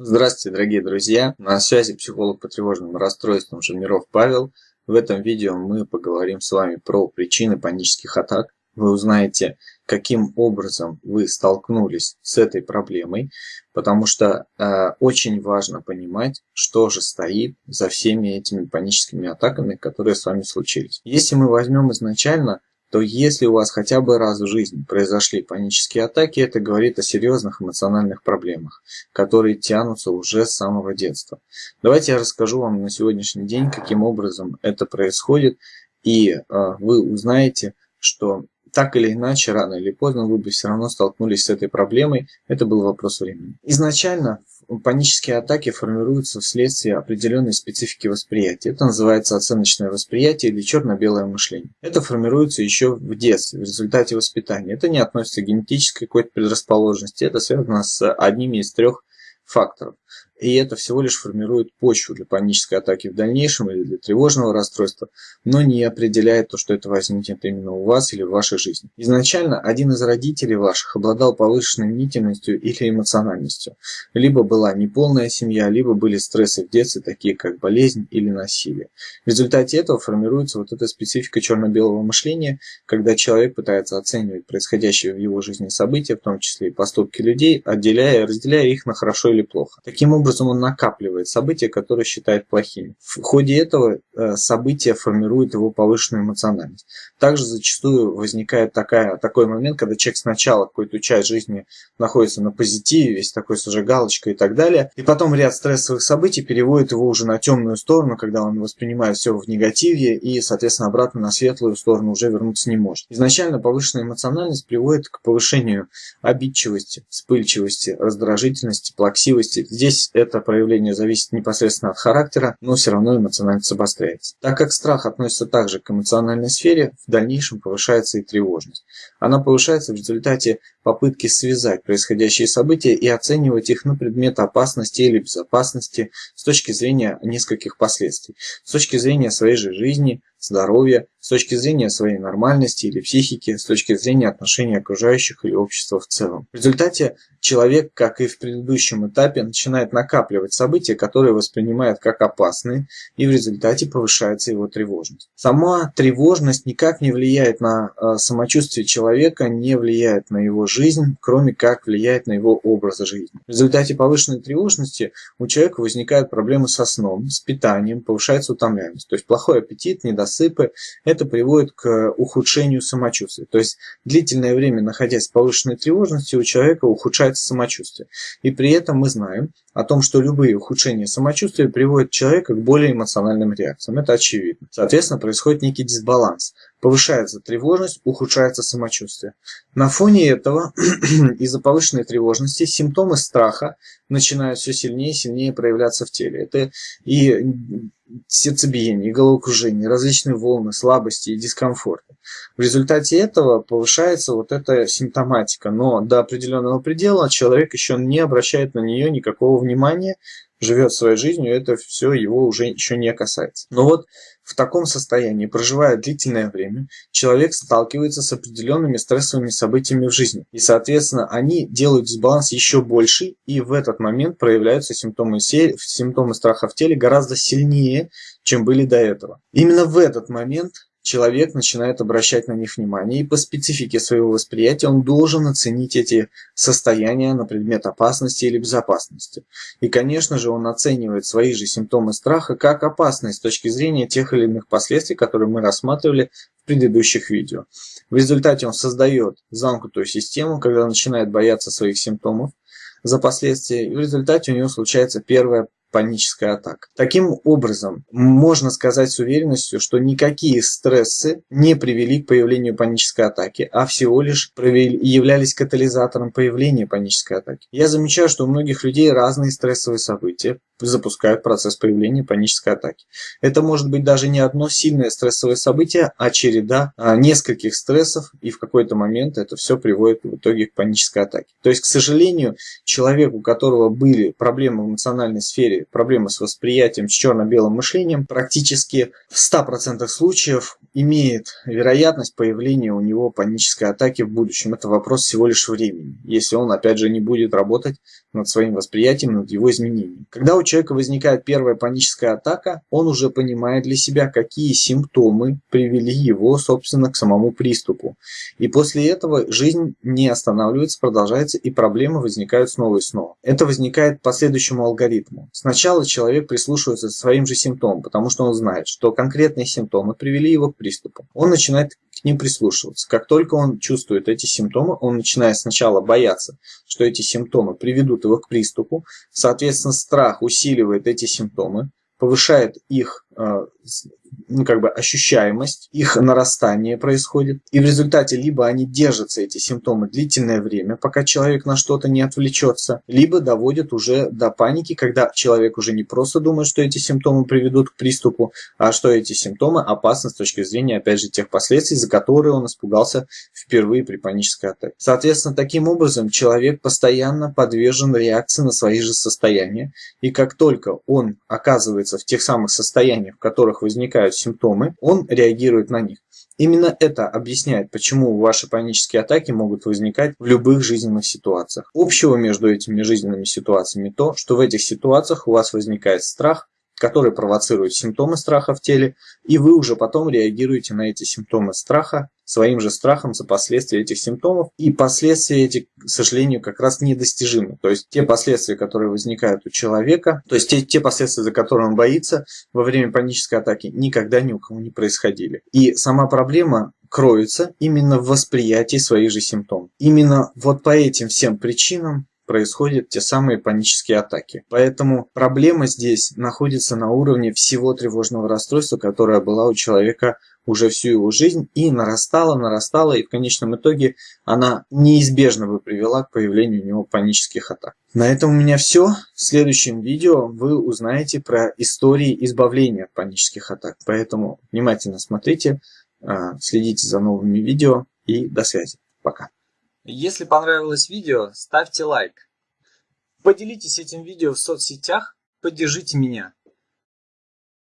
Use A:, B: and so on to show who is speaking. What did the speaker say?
A: Здравствуйте, дорогие друзья! На связи психолог по тревожным расстройствам Жирниров Павел. В этом видео мы поговорим с вами про причины панических атак. Вы узнаете, каким образом вы столкнулись с этой проблемой, потому что э, очень важно понимать, что же стоит за всеми этими паническими атаками, которые с вами случились. Если мы возьмем изначально то если у вас хотя бы раз в жизни произошли панические атаки, это говорит о серьезных эмоциональных проблемах, которые тянутся уже с самого детства. Давайте я расскажу вам на сегодняшний день, каким образом это происходит, и э, вы узнаете, что так или иначе, рано или поздно вы бы все равно столкнулись с этой проблемой, это был вопрос времени. Изначально панические атаки формируются вследствие определенной специфики восприятия. Это называется оценочное восприятие или черно-белое мышление. Это формируется еще в детстве, в результате воспитания. Это не относится к генетической какой-то предрасположенности, это связано с одними из трех факторов. И это всего лишь формирует почву для панической атаки в дальнейшем или для тревожного расстройства, но не определяет то, что это возникнет именно у вас или в вашей жизни. Изначально один из родителей ваших обладал повышенной мнительностью или эмоциональностью. Либо была неполная семья, либо были стрессы в детстве, такие как болезнь или насилие. В результате этого формируется вот эта специфика черно-белого мышления, когда человек пытается оценивать происходящие в его жизни события, в том числе и поступки людей, отделяя и разделяя их на хорошо или плохо. Таким образом, образом он накапливает события, которые считает плохими. В ходе этого э, события формирует его повышенную эмоциональность. Также зачастую возникает такая, такой момент, когда человек сначала какую-то часть жизни находится на позитиве, весь такой с галочкой и так далее, и потом ряд стрессовых событий переводит его уже на темную сторону, когда он воспринимает все в негативе и, соответственно, обратно на светлую сторону уже вернуться не может. Изначально повышенная эмоциональность приводит к повышению обидчивости, вспыльчивости, раздражительности, плаксивости. Здесь это проявление зависит непосредственно от характера, но все равно эмоциональность обостряется. Так как страх относится также к эмоциональной сфере, в дальнейшем повышается и тревожность. Она повышается в результате попытки связать происходящие события и оценивать их на предмет опасности или безопасности с точки зрения нескольких последствий. С точки зрения своей же жизни, здоровья, с точки зрения своей нормальности или психики, с точки зрения отношения окружающих или общества в целом. В результате человек, как и в предыдущем этапе, начинает накапливать события, которые воспринимает как опасные, и в результате повышается его тревожность. Сама тревожность никак не влияет на э, самочувствие человека, не влияет на его жизнь, кроме как влияет на его образ жизни. В результате повышенной тревожности у человека возникают проблемы со сном, с питанием, повышается утомляемость. То есть плохой аппетит, недосыпы, это приводит к ухудшению самочувствия. То есть длительное время находясь в повышенной тревожности, у человека ухудшается самочувствие. И при этом мы знаем о том, что любые ухудшения самочувствия приводят человека к более эмоциональным реакциям. Это очевидно. Соответственно, происходит некий дисбаланс. Повышается тревожность, ухудшается самочувствие. На фоне этого, из-за повышенной тревожности, симптомы страха начинают все сильнее и сильнее проявляться в теле. Это и сердцебиение, головокружение, различные волны, слабости и дискомфорта. В результате этого повышается вот эта симптоматика, но до определенного предела человек еще не обращает на нее никакого внимания, живет своей жизнью, это все его уже еще не касается. Но вот в таком состоянии, проживая длительное время, человек сталкивается с определенными стрессовыми событиями в жизни. И, соответственно, они делают дисбаланс еще больше, и в этот момент проявляются симптомы, симптомы страха в теле гораздо сильнее, чем были до этого. Именно в этот момент человек начинает обращать на них внимание, и по специфике своего восприятия он должен оценить эти состояния на предмет опасности или безопасности. И, конечно же, он оценивает свои же симптомы страха как опасность с точки зрения тех или иных последствий, которые мы рассматривали в предыдущих видео. В результате он создает замкнутую систему, когда начинает бояться своих симптомов за последствия, и в результате у него случается первая паническая атака. Таким образом, можно сказать с уверенностью, что никакие стрессы не привели к появлению панической атаки, а всего лишь являлись катализатором появления панической атаки. Я замечаю, что у многих людей разные стрессовые события запускают процесс появления панической атаки. Это может быть даже не одно сильное стрессовое событие, а череда а, нескольких стрессов, и в какой-то момент это все приводит в итоге к панической атаке. То есть, к сожалению, человек, у которого были проблемы в эмоциональной сфере, проблемы с восприятием, с черно-белым мышлением, практически в 100% случаев имеет вероятность появления у него панической атаки в будущем. Это вопрос всего лишь времени, если он, опять же, не будет работать над своим восприятием, над его изменением. Когда у человека возникает первая паническая атака, он уже понимает для себя, какие симптомы привели его, собственно, к самому приступу. И после этого жизнь не останавливается, продолжается, и проблемы возникают снова и снова. Это возникает по следующему алгоритму. Сначала человек прислушивается к своим же симптомам, потому что он знает, что конкретные симптомы привели его к приступу. Он начинает к ним прислушиваться. Как только он чувствует эти симптомы, он начинает сначала бояться, что эти симптомы приведут его к приступу. Соответственно, страх усиливает эти симптомы, повышает их э, ну, как бы ощущаемость, их нарастание происходит. И в результате либо они держатся, эти симптомы, длительное время, пока человек на что-то не отвлечется, либо доводят уже до паники, когда человек уже не просто думает, что эти симптомы приведут к приступу, а что эти симптомы опасны с точки зрения, опять же, тех последствий, за которые он испугался впервые при панической атаке. Соответственно, таким образом человек постоянно подвержен реакции на свои же состояния, и как только он оказывается в тех самых состояниях, в которых возникают симптомы, он реагирует на них. Именно это объясняет, почему ваши панические атаки могут возникать в любых жизненных ситуациях. Общего между этими жизненными ситуациями то, что в этих ситуациях у вас возникает страх, который провоцирует симптомы страха в теле, и вы уже потом реагируете на эти симптомы страха своим же страхом за последствия этих симптомов. И последствия эти, к сожалению, как раз недостижимы. То есть те последствия, которые возникают у человека, то есть те, те последствия, за которые он боится во время панической атаки, никогда ни у кого не происходили. И сама проблема кроется именно в восприятии своих же симптомов. Именно вот по этим всем причинам происходят те самые панические атаки. Поэтому проблема здесь находится на уровне всего тревожного расстройства, которое было у человека уже всю его жизнь и нарастала, нарастала, и в конечном итоге она неизбежно бы привела к появлению у него панических атак. На этом у меня все. В следующем видео вы узнаете про истории избавления от панических атак. Поэтому внимательно смотрите, а, следите за новыми видео и до связи. Пока.
B: Если понравилось видео, ставьте лайк. Поделитесь этим видео в соцсетях, поддержите меня.